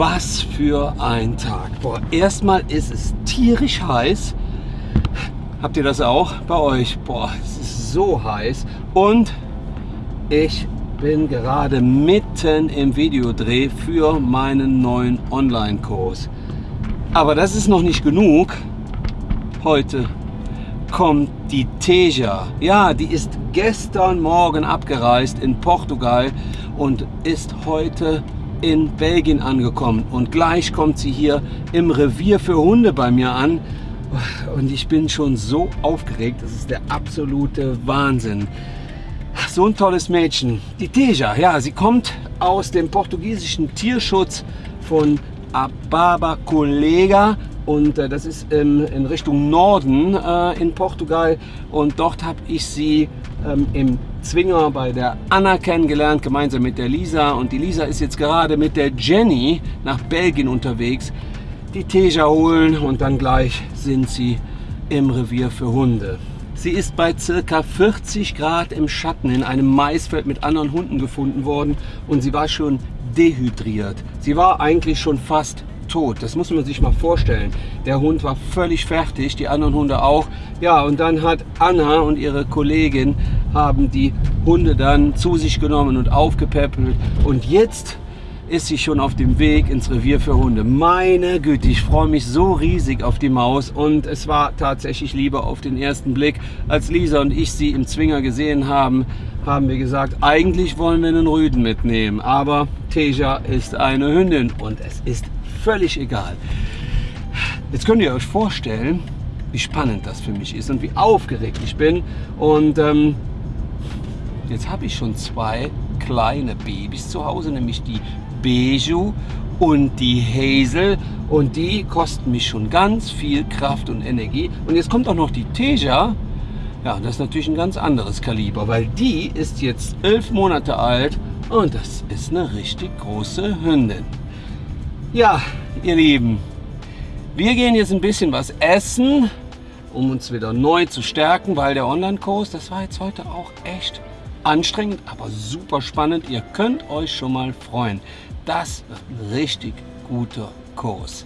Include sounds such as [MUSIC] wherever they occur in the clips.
Was für ein Tag. Boah, erstmal ist es tierisch heiß. Habt ihr das auch bei euch? Boah, es ist so heiß. Und ich bin gerade mitten im Videodreh für meinen neuen Online-Kurs. Aber das ist noch nicht genug. Heute kommt die Teja. Ja, die ist gestern Morgen abgereist in Portugal und ist heute in Belgien angekommen. Und gleich kommt sie hier im Revier für Hunde bei mir an. Und ich bin schon so aufgeregt. Das ist der absolute Wahnsinn. So ein tolles Mädchen. Die Teja, ja, sie kommt aus dem portugiesischen Tierschutz von Ababa Colega und äh, das ist ähm, in Richtung Norden äh, in Portugal und dort habe ich sie ähm, im Zwinger bei der Anna kennengelernt, gemeinsam mit der Lisa und die Lisa ist jetzt gerade mit der Jenny nach Belgien unterwegs, die Teja holen und dann gleich sind sie im Revier für Hunde. Sie ist bei ca. 40 Grad im Schatten in einem Maisfeld mit anderen Hunden gefunden worden und sie war schon dehydriert. Sie war eigentlich schon fast tot. Das muss man sich mal vorstellen. Der Hund war völlig fertig, die anderen Hunde auch. Ja, und dann hat Anna und ihre Kollegin haben die Hunde dann zu sich genommen und aufgepäppelt. Und jetzt ist sie schon auf dem Weg ins Revier für Hunde. Meine Güte, ich freue mich so riesig auf die Maus und es war tatsächlich Liebe auf den ersten Blick. Als Lisa und ich sie im Zwinger gesehen haben, haben wir gesagt, eigentlich wollen wir einen Rüden mitnehmen, aber Teja ist eine Hündin und es ist völlig egal. Jetzt könnt ihr euch vorstellen, wie spannend das für mich ist und wie aufgeregt ich bin. Und ähm, jetzt habe ich schon zwei kleine Babys zu Hause, nämlich die Beju und die Hazel. Und die kosten mich schon ganz viel Kraft und Energie. Und jetzt kommt auch noch die Teja. Ja, das ist natürlich ein ganz anderes Kaliber, weil die ist jetzt elf Monate alt und das ist eine richtig große Hündin. Ja, ihr Lieben, wir gehen jetzt ein bisschen was essen, um uns wieder neu zu stärken, weil der Online-Kurs, das war jetzt heute auch echt anstrengend, aber super spannend. Ihr könnt euch schon mal freuen. Das wird ein richtig guter Kurs.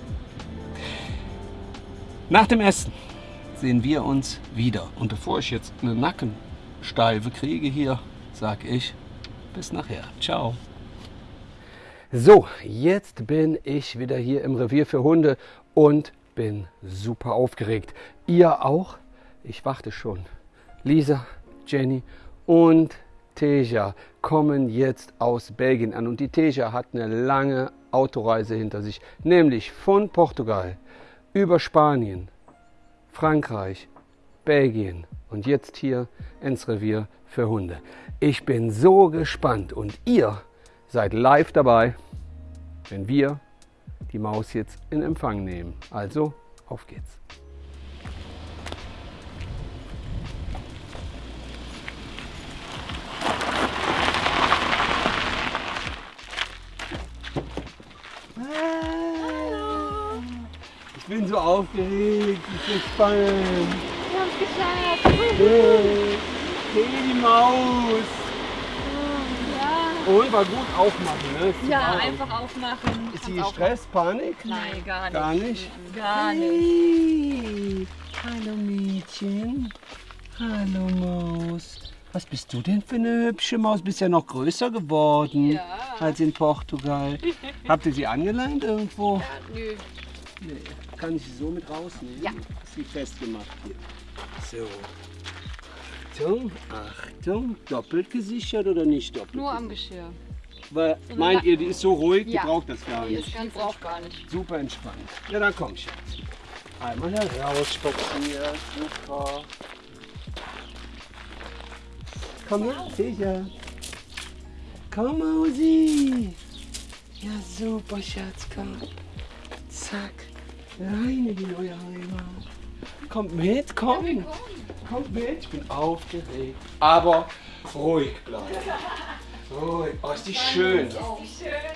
Nach dem Essen sehen wir uns wieder. Und bevor ich jetzt eine Nackensteife kriege hier, sage ich bis nachher. Ciao. So, jetzt bin ich wieder hier im Revier für Hunde und bin super aufgeregt. Ihr auch? Ich warte schon. Lisa, Jenny und Teja kommen jetzt aus Belgien an. Und die Teja hat eine lange Autoreise hinter sich, nämlich von Portugal über Spanien, Frankreich, Belgien und jetzt hier ins Revier für Hunde. Ich bin so gespannt und ihr seid live dabei, wenn wir die Maus jetzt in Empfang nehmen. Also, auf geht's. Aufgeregt, ich bin spannend. Wir haben es geschafft. Hey, hey, die Maus. Ja, Und war gut aufmachen, ne? Ja super. einfach aufmachen. Ist sie Stress, Panik? Nein, gar nicht. Gar nicht? Gar nicht. Hey, hallo Mädchen. Hallo Maus. Was bist du denn für eine hübsche Maus? Bist ja noch größer geworden Ja. als in Portugal. Habt ihr sie angeleint irgendwo? Nö. Nee. Kann ich sie so mit rausnehmen? Ja. Ist sie festgemacht hier. So. Achtung, Achtung. Doppelt gesichert oder nicht doppelt? Nur am Geschirr. Weil, meint ihr, die ist so ruhig, Ja. die braucht das gar Die nicht. ist ganz braucht gar nicht. Super entspannt. Ja, dann komm ich jetzt. Einmal heraus spazieren. Super. Komm her, sicher. Komm, Mausi. Ja, super, Schatz, komm. Zack. Rein in die neue Heimat. Kommt mit, komm. Kommt mit. Ich bin aufgeregt. Aber ruhig bleiben. Ruhig. Oh, ist die schön.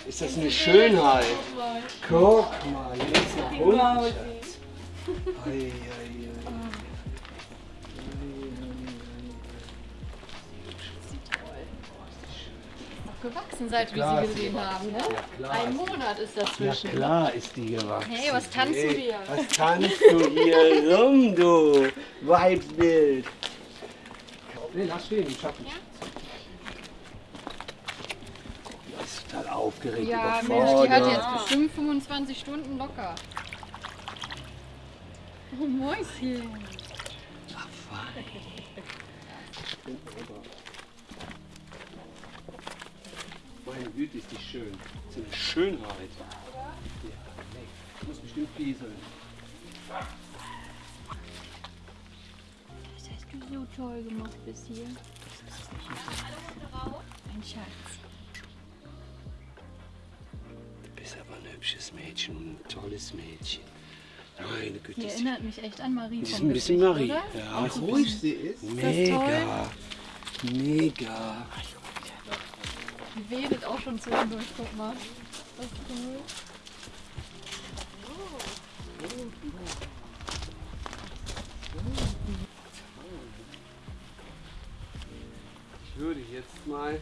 Ist das eine Schönheit? Guck mal, hier ist ein Hund, gewachsen, seit klar wir sie gesehen haben. Ne? Ja, Ein Monat ist Ja dazwischen. klar ist die gewachsen. Hey, was tanzt du Hey, hier? Was tanzt du hier rum, du Weibsbild? Nee, lass stehen, ich schaff nicht. Die ist total aufgeregt, Ja, Mensch, die hat jetzt bestimmt 25 Stunden locker. Oh, Mäuschen. Ach, fein. Meine Güte, ist die schön. Das ist eine Schönheit. Ja, nee. Muss bestimmt pieseln. Das hast du so toll gemacht bis hier. Ein Schatz. Du bist aber ein hübsches Mädchen und ein tolles Mädchen. Meine Güte, Die ist erinnert mich echt an Marie die ist ein bisschen Gesicht, Marie. oder? Ja, ist ein ruhig sie ist. Mega. Mega. Die wedelt auch schon zwischendurch, guck mal. Das ist cool. Ich würde jetzt mal,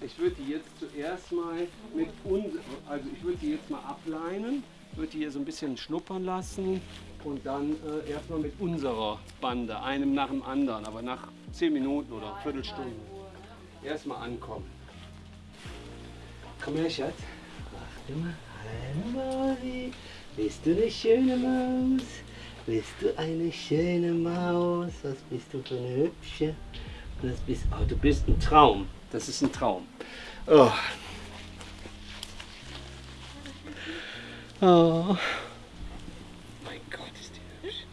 ich würde die jetzt zuerst mal mit uns, also ich würde die jetzt mal ableinen, würde die hier so ein bisschen schnuppern lassen und dann äh, erstmal mit unserer Bande, einem nach dem anderen, aber nach zehn Minuten oder Viertelstunde erstmal ankommen. Komm her, Schatz. Warte mal. Hallo, Mausi. Bist du eine schöne Maus? Bist du eine schöne Maus? Was bist du für eine hübsche? Das bist, oh, du bist ein Traum. Das ist ein Traum. Oh. Oh. Mein Gott, ist die hübsch.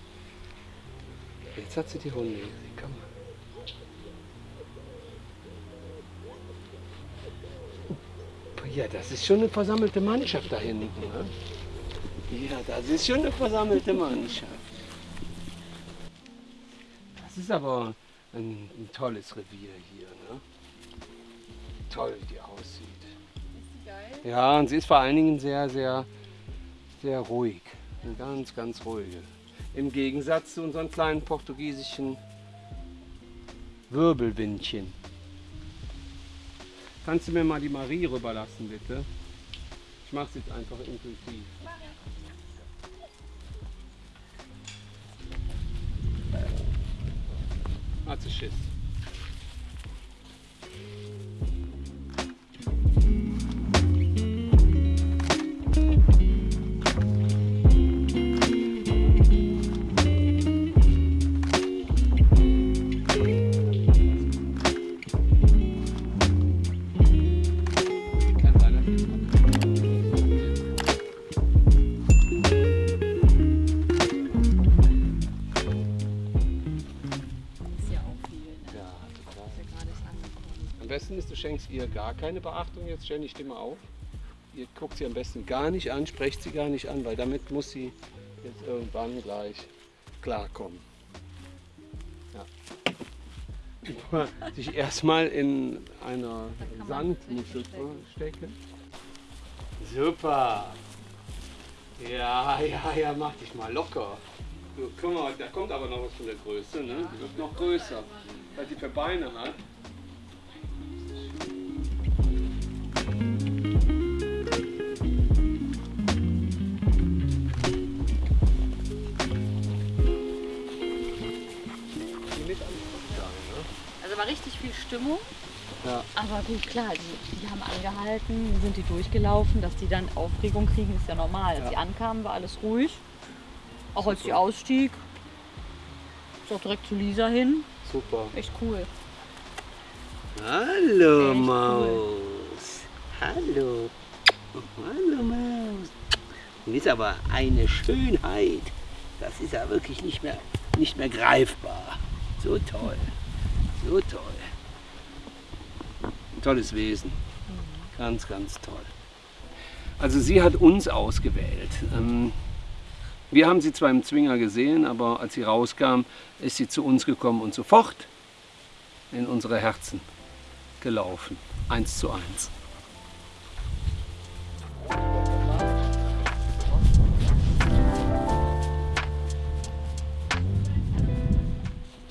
Jetzt hat sie die Hunde gesehen. Komm mal. Ja, das ist schon eine versammelte Mannschaft da hinten. Ne? Ja, das ist schon eine versammelte Mannschaft. Das ist aber ein, ein tolles Revier hier. Ne? Toll, wie die aussieht. Geil. Ja, und sie ist vor allen Dingen sehr, sehr, sehr ruhig. Eine ganz, ganz ruhige. Im Gegensatz zu unseren kleinen portugiesischen Wirbelwindchen. Kannst du mir mal die Marie rüberlassen, bitte? Ich mache es jetzt einfach intuitiv. Hat sie Schiss. Ihr gar keine Beachtung. Jetzt stell die Stimme auf. Ihr guckt sie am besten gar nicht an, sprecht sie gar nicht an, weil damit muss sie jetzt irgendwann gleich klarkommen. Ja. Sich erstmal in einer Sandmuschel stecken. Super. Ja, ja, ja, mach dich mal locker. Du, guck mal, da kommt aber noch was von der Größe, ne? Die wird noch größer, weil sie für Beine hat. War richtig viel Stimmung. Ja. Aber gut, klar, die, die haben angehalten, sind die durchgelaufen, dass die dann Aufregung kriegen, ist ja normal. Als Ja. sie ankamen, war alles ruhig. Auch als Super. die ausstieg, ist auch direkt zu Lisa hin. Super. Echt cool. Hallo Echt cool. Maus. Hallo. Hallo Maus. Du bist aber eine Schönheit. Das ist ja wirklich nicht mehr, nicht mehr greifbar. So toll. So toll. Ein tolles Wesen. Ganz, ganz toll. Also sie hat uns ausgewählt. Ähm, wir haben sie zwar im Zwinger gesehen, aber als sie rauskam, ist sie zu uns gekommen und sofort in unsere Herzen gelaufen. Eins zu eins.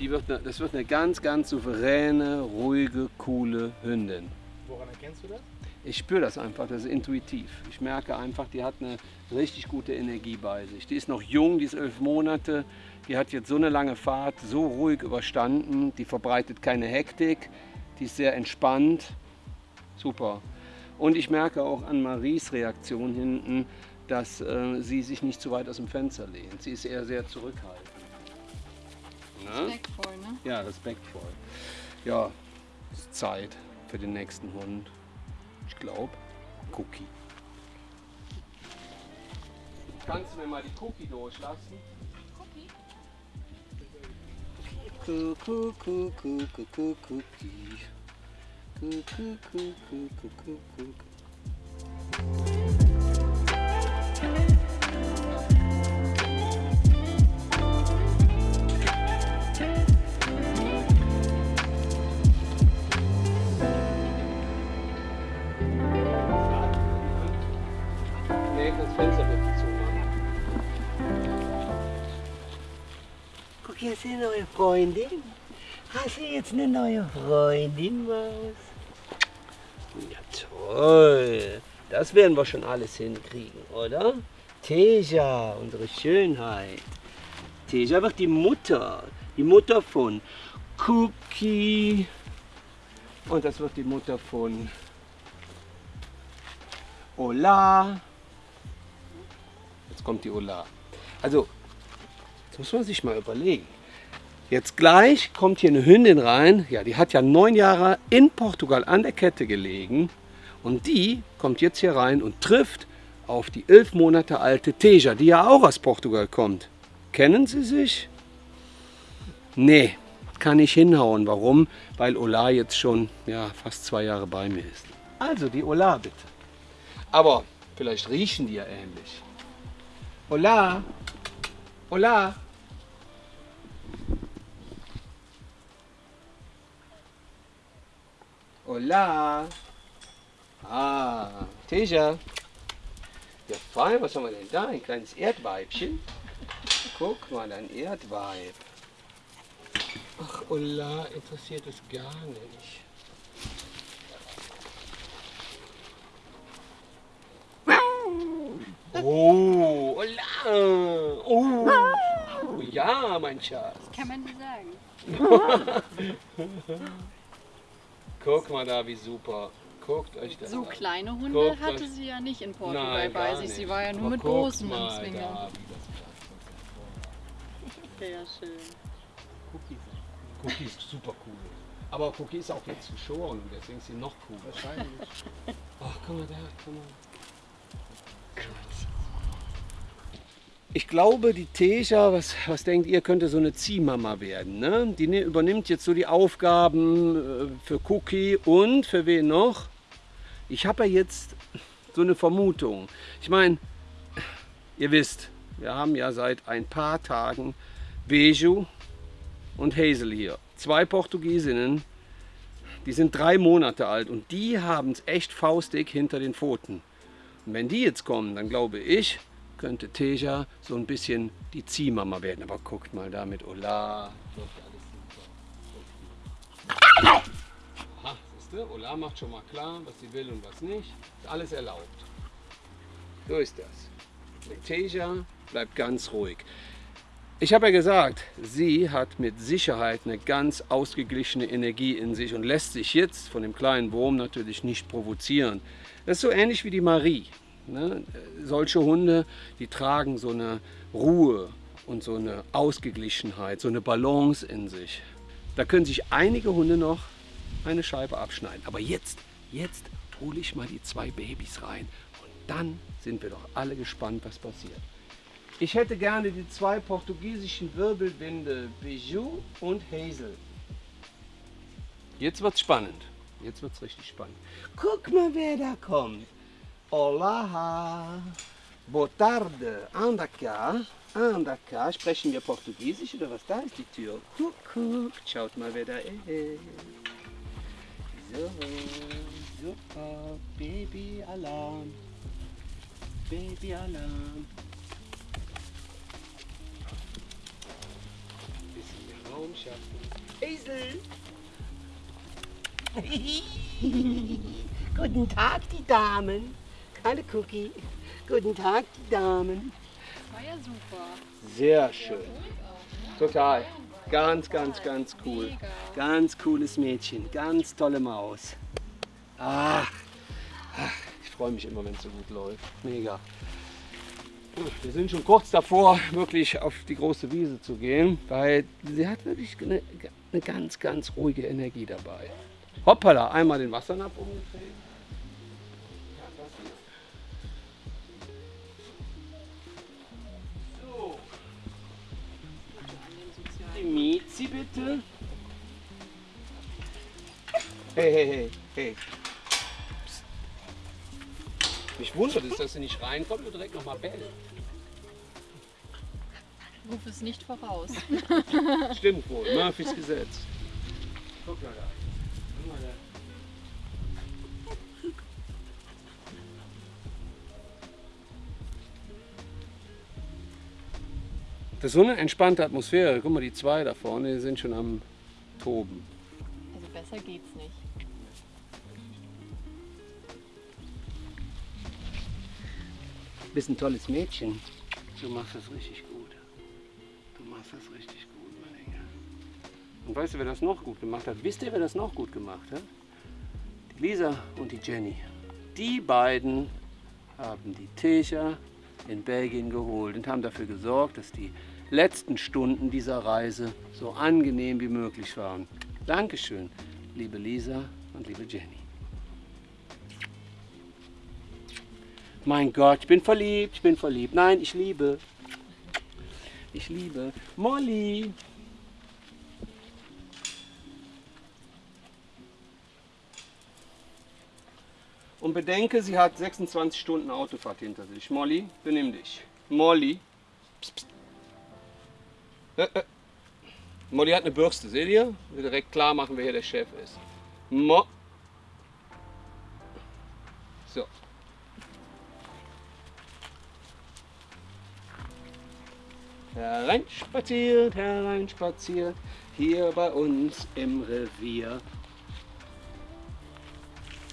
Die wird eine, das wird eine ganz, ganz souveräne, ruhige, coole Hündin. Woran erkennst du das? Ich spüre das einfach, das ist intuitiv. Ich merke einfach, die hat eine richtig gute Energie bei sich. Die ist noch jung, die ist elf Monate, die hat jetzt so eine lange Fahrt so ruhig überstanden, die verbreitet keine Hektik, die ist sehr entspannt. Super. Und ich merke auch an Maries Reaktion hinten, dass äh, sie sich nicht zu weit aus dem Fenster lehnt. Sie ist eher sehr zurückhaltend. Ne? Respektvoll, ne? Ja, respektvoll. Ja, es ist Zeit für den nächsten Hund. Ich glaube, Cookie. Kannst du mir mal die Cookie durchlassen? Cookie? Cookie, Cookie, Cookie, Cookie. Cookie, Cookie, Cookie, Cookie. Hier ist eine neue Freundin. Hast du jetzt eine neue Freundin, Maus? Ja, toll. Das werden wir schon alles hinkriegen, oder? Teja, unsere Schönheit. Teja wird die Mutter. Die Mutter von Cookie. Und das wird die Mutter von Ola. Jetzt kommt die Ola. Also, jetzt muss man sich mal überlegen. Jetzt gleich kommt hier eine Hündin rein. Ja, die hat ja neun Jahre in Portugal an der Kette gelegen. Und die kommt jetzt hier rein und trifft auf die elf Monate alte Teja, die ja auch aus Portugal kommt. Kennen Sie sich? Nee, kann nicht hinhauen. Warum? Weil Ola jetzt schon ja, fast zwei Jahre bei mir ist. Also die Ola bitte. Aber vielleicht riechen die ja ähnlich. Ola, Ola. Hola. Ah, Teja. Ja, fein, was haben wir denn da? Ein kleines Erdweibchen. Guck mal, ein Erdweib. Ach, Hola, interessiert es gar nicht. Oh, Hola. Oh. oh, ja, mein Schatz. Kann man nicht sagen. [LAUGHS] Guck mal da, wie super. Guckt euch das So an. kleine Hunde Guckt hatte euch- sie ja nicht in Portugal Nein, bei gar sich. nicht. Sie war ja nur Aber mit großen mal im Zwinger. da, wie das klappt. Sehr schön. Cookie ist, Cookie ist super cool. Aber Cookie ist auch jetzt geschoren und deswegen ist sie noch cooler. Wahrscheinlich. Ach, guck mal da, guck mal. Ich glaube, die Teja, was, was denkt ihr, könnte so eine Ziehmama werden. Ne? Die ne- übernimmt jetzt so die Aufgaben äh, für Cookie und für wen noch? Ich habe ja jetzt so eine Vermutung. Ich meine, ihr wisst, wir haben ja seit ein paar Tagen Beju und Hazel hier. Zwei Portugiesinnen, die sind drei Monate alt und die haben es echt faustig hinter den Pfoten. Und wenn die jetzt kommen, dann glaube ich, könnte Teja so ein bisschen die Ziehmama werden. Aber guckt mal da mit Ola. Aha, siehst du, Ola macht schon mal klar, was sie will und was nicht. Ist alles erlaubt. So ist das. Und Teja bleibt ganz ruhig. Ich habe ja gesagt, sie hat mit Sicherheit eine ganz ausgeglichene Energie in sich und lässt sich jetzt von dem kleinen Wurm natürlich nicht provozieren. Das ist so ähnlich wie die Marie. Ne? Solche Hunde, die tragen so eine Ruhe und so eine Ausgeglichenheit, so eine Balance in sich. Da können sich einige Hunde noch eine Scheibe abschneiden. Aber jetzt, jetzt hole ich mal die zwei Babys rein und dann sind wir doch alle gespannt, was passiert. Ich hätte gerne die zwei portugiesischen Wirbelwinde Bijou und Hazel. Jetzt wird's spannend. Jetzt wird's richtig spannend. Guck mal, wer da kommt. Olá. Boa tarde. Anda cá. Anda cá. Sprechen wir Portugiesisch oder was? Da ist die Tür. Guck. Schaut mal, wer da ist. So, super. Baby-Alarm. Baby-Alarm. Bisschen mehr Raum [LAUGHS] schaffen. Hazel! Guten Tag, die Damen. Hallo Cookie. Guten Tag, die Damen. War ja super. Sehr schön. Total. Ganz, ganz, ganz cool. Ganz cooles Mädchen. Ganz tolle Maus. Ach, ach ich freue mich immer, wenn es so gut läuft. Mega. Wir sind schon kurz davor, wirklich auf die große Wiese zu gehen, weil sie hat wirklich eine, eine ganz, ganz ruhige Energie dabei. Hoppala, einmal den Wassernapf umgedreht. Miezi bitte. Hey, hey, hey, hey. Psst. Mich wundert es, dass sie nicht reinkommt und direkt nochmal bellt. Ruf es nicht voraus. Stimmt wohl, Murphys Gesetz. Guck mal da. Guck mal da. Das ist so eine entspannte Atmosphäre. Guck mal, die zwei da vorne die sind schon am Toben. Also besser geht's nicht. Du bist ein tolles Mädchen. Du machst das richtig gut. Du machst das richtig gut, mein Engel. Und weißt du, wer das noch gut gemacht hat? Wisst ihr, wer das noch gut gemacht hat? Die Lisa und die Jenny. Die beiden haben die Techer in Belgien geholt und haben dafür gesorgt, dass die letzten Stunden dieser Reise so angenehm wie möglich waren. Dankeschön, liebe Lisa und liebe Jenny. Mein Gott, ich bin verliebt, ich bin verliebt. Nein, ich liebe. Ich liebe. Molly. Und bedenke, sie hat 26 Stunden Autofahrt hinter sich. Molly, benimm dich. Molly. Psst, psst. Äh, äh. Molly hat eine Bürste, seht ihr? Will direkt klar machen, wer hier der Chef ist. Mo so. Hereinspaziert, hereinspaziert, hier bei uns im Revier.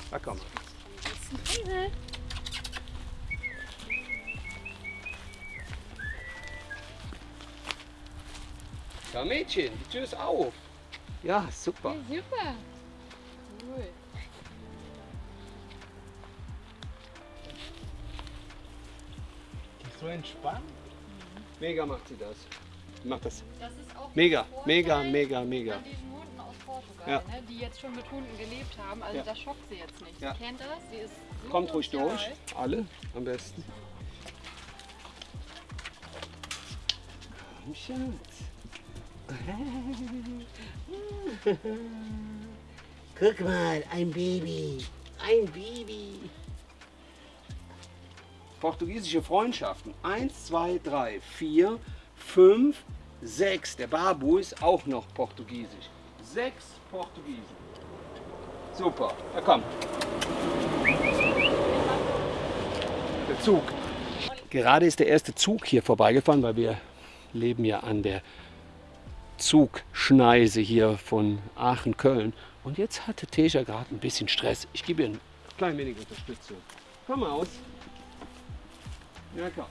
Da komm. Ja, Mädchen, die Tür ist auf. Ja, super. super. Cool. Die ist so entspannt. Mega macht sie das. Macht das. Das ist auch Mega, mega, mega, mega. An diesen Hunden aus Portugal, Ja. ne, die jetzt schon mit Hunden gelebt haben. Also Ja. das schockt sie jetzt nicht. Ja. Sie kennt das, sie ist Kommt ruhig durch. Alle am besten. Komm, Schatz. [LAUGHS] Guck mal, ein Baby. Ein Baby. Portugiesische Freundschaften. Eins, zwei, drei, vier, fünf, sechs. Der Babu ist auch noch portugiesisch. Sechs Portugiesen. Super. Na komm. Der Zug. Gerade ist der erste Zug hier vorbeigefahren, weil wir leben ja an der Zugschneise hier von Aachen-Köln. Und jetzt hatte Tesha gerade ein bisschen Stress. Ich gebe ihr ein klein wenig Unterstützung. Komm aus. Ja, komm.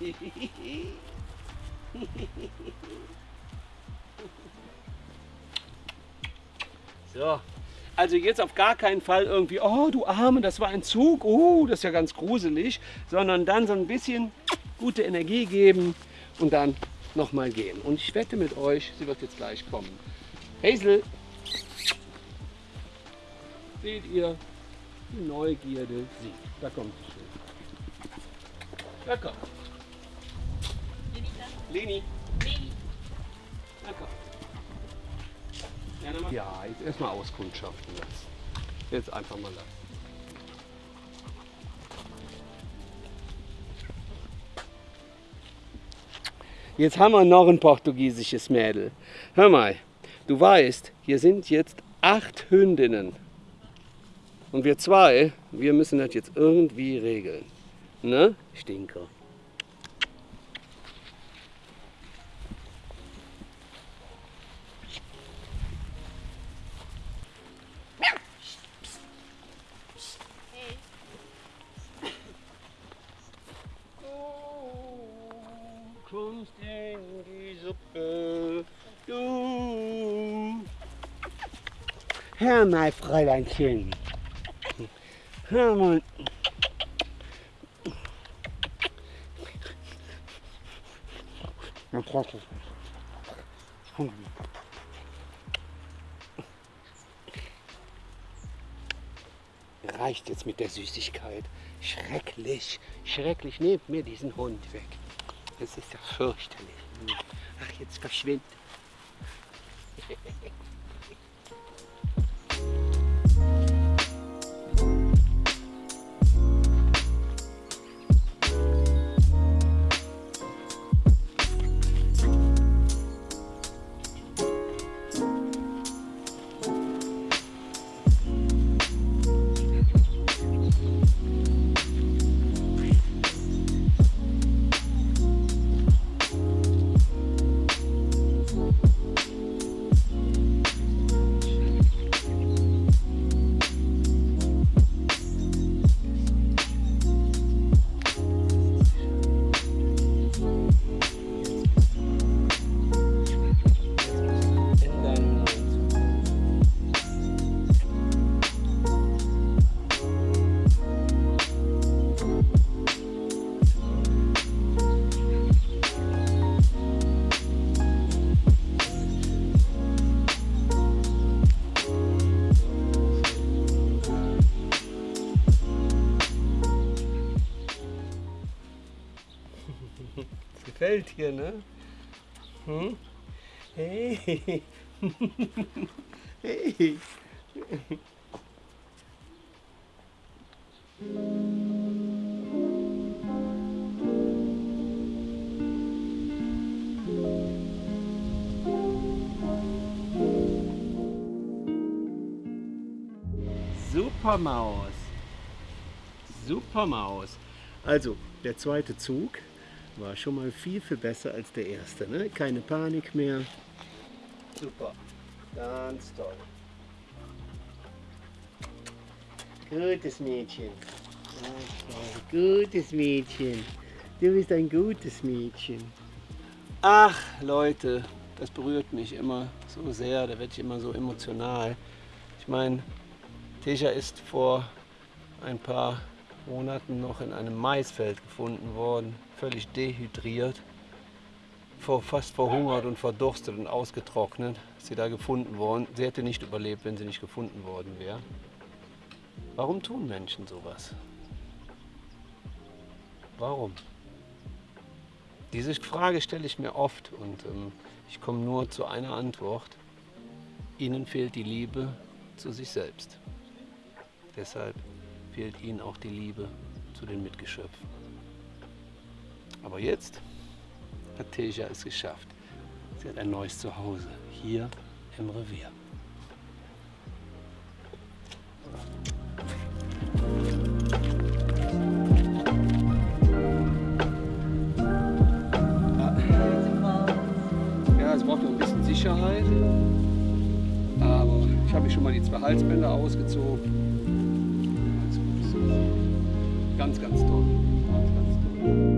[LAUGHS] So. Also jetzt auf gar keinen Fall irgendwie, oh du Arme, das war ein Zug, oh, das ist ja ganz gruselig, sondern dann so ein bisschen gute Energie geben und dann nochmal gehen. Und ich wette mit euch, sie wird jetzt gleich kommen. Hazel, seht ihr, die Neugierde siegt. Da kommt sie schon. Da kommt. Leni. Ja, jetzt erstmal auskundschaften lassen. Jetzt einfach mal lassen. Jetzt haben wir noch ein portugiesisches Mädel. Hör mal, du weißt, hier sind jetzt acht Hündinnen. Und wir zwei, wir müssen das jetzt irgendwie regeln. Ne, Stinker? kommst in die Suppe, du. Hör mal, Fräuleinchen. Hör mal. Reicht jetzt mit der Süßigkeit. Schrecklich, schrecklich. Nehmt mir diesen Hund weg. Das ist ja fürchterlich. Ach, jetzt verschwind. [LAUGHS] Gefällt dir, ne? Hm? Hey. [LAUGHS] hey. Supermaus. Supermaus. Also, der zweite Zug war schon mal viel, viel besser als der erste. Ne? Keine Panik mehr. Super. Ganz toll. Gutes Mädchen. Gutes Mädchen. Du bist ein gutes Mädchen. Ach, Leute, das berührt mich immer so sehr. Da werde ich immer so emotional. Ich meine, Teja ist vor ein paar Monaten noch in einem Maisfeld gefunden worden, völlig dehydriert, vor, fast verhungert und verdurstet und ausgetrocknet. Ist sie da gefunden worden. Sie hätte nicht überlebt, wenn sie nicht gefunden worden wäre. Warum tun Menschen sowas? Warum? Diese Frage stelle ich mir oft und ähm, ich komme nur zu einer Antwort. Ihnen fehlt die Liebe zu sich selbst. Deshalb fehlt ihnen auch die Liebe zu den Mitgeschöpfen. Aber jetzt hat Teja es geschafft. Sie hat ein neues Zuhause hier im Revier. Ja, es braucht noch ein bisschen Sicherheit. Aber ich habe schon mal die zwei Halsbänder ausgezogen. Ganz, ganz toll. Ganz, ganz toll.